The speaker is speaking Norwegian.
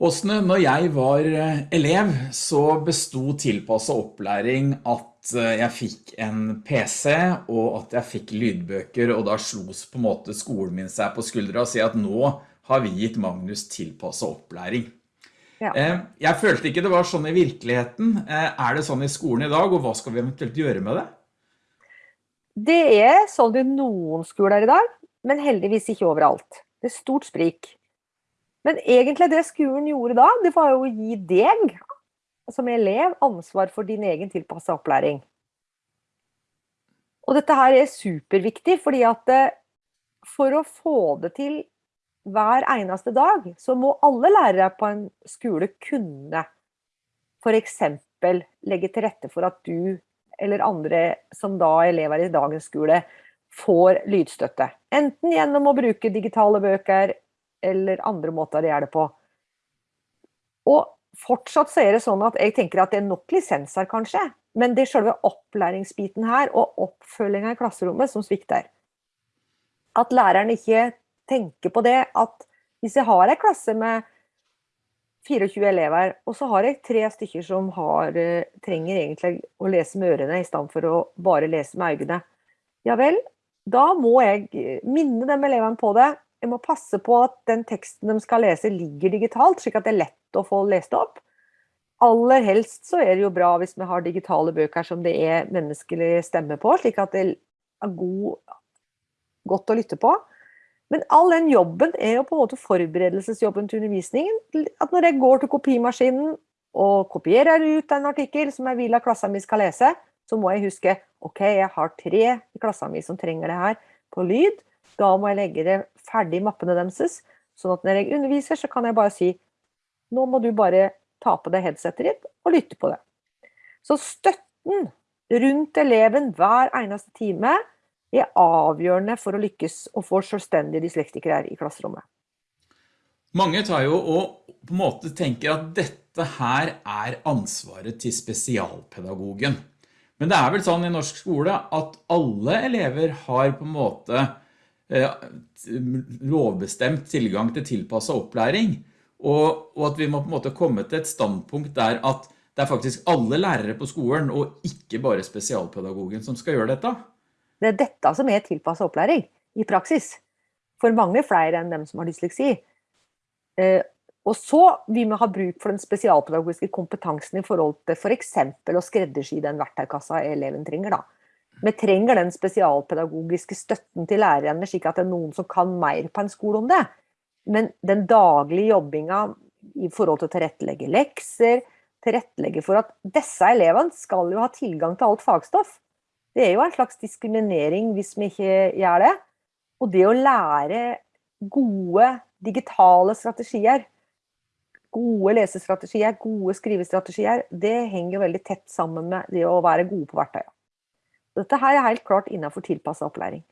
Åsne, når jeg var eh, elev, så bestod tilpasset opplæring at eh, jeg fikk en PC og at jeg fikk lydbøker, og da slos på en måte skolen min seg på skuldra og sier at nå har vi gitt Magnus tilpasset opplæring. Ja. Eh, jeg følte ikke det var sånn i virkeligheten. Er det sånn i skolen i dag, og hva skal vi eventuelt gjøre med det? Det er sånn i noen skoler i dag, men heldigvis ikke overalt. Det er stort sprik. Men egentlig det skolen gjorde da, det var jo å gi deg som elev ansvar for din egen tilpasset opplæring. Og dette her er superviktig, fordi at eh, for å få det til hver eneste dag, så må alle lærere på en skole kunne eksempel legge til rette for at du eller andre som da er elever i dagens skole får lydstøtte. Enten gjennom å bruke digitale bøker eller andre måter å gjøre det på. Og fortsatt så er det sånn at jeg tenker at det er nok lisenser kanskje, men det er selve opplæringsbiten her og oppfølginga i klasserommet som svikter. At læreren ikke tenker på det at hvis jeg har en klasse med 24 elever, og så har jeg tre stykker som har, eh, trenger egentlig å lese med ørene i stedet for å bare lese med øynene. Ja vel, da må jeg minne de elevene på det, må passe på at den teksten de skal lese ligger digitalt, slik at det er lett å få lest opp. Aller helst så er det jo bra hvis vi har digitale bøker som det er menneskelig stemme på, slik at det er god, godt å lytte på. Men all den jobben er jo på en måte forberedelsesjobben til undervisningen. At når jeg går til kopimaskinen og kopierer ut en artikkel som jeg vil at klassen min skal lese, så må jeg huske ok, jeg har tre i klassen min som trenger det her på lyd. Da må jeg legge det ferdig mappene deres, sånn at når jeg underviser, så kan jeg bare si nå må du bare ta på deg headsetet ditt og lytte på det. Så støtten rundt eleven hver eneste time er avgjørende for å lykkes og få selvstendige dyslektikere i klasserommet. Mange tar jo og på en måte tenker at dette her er ansvaret til spesialpedagogen. Men det er vel sånn i norsk skole at alle elever har på en måte lovbestemt tilgang til tilpasset opplæring, og, og, at vi må på en måte komme til et standpunkt der at det er faktisk alle lærere på skolen, og ikke bare spesialpedagogen som skal gjøre dette. Det er dette som er tilpasset opplæring i praksis, for mange flere enn dem som har dysleksi. Eh, og så vi ha bruk for den spesialpedagogiske kompetansen i forhold til for eksempel å skreddersy den verktøykassa eleven trenger da. Vi trenger den spesialpedagogiske støtten til lærerne, slik at det er noen som kan mer på en skole om det. Men den daglige jobbinga i forhold til å tilrettelegge lekser, tilrettelegge for at disse elevene skal jo ha tilgang til alt fagstoff. Det er jo en slags diskriminering hvis vi ikke gjør det. Og det å lære gode digitale strategier, gode lesestrategier, gode skrivestrategier, det henger veldig tett sammen med det å være gode på verktøyene. Dette her er helt klart innenfor tilpasset opplæring.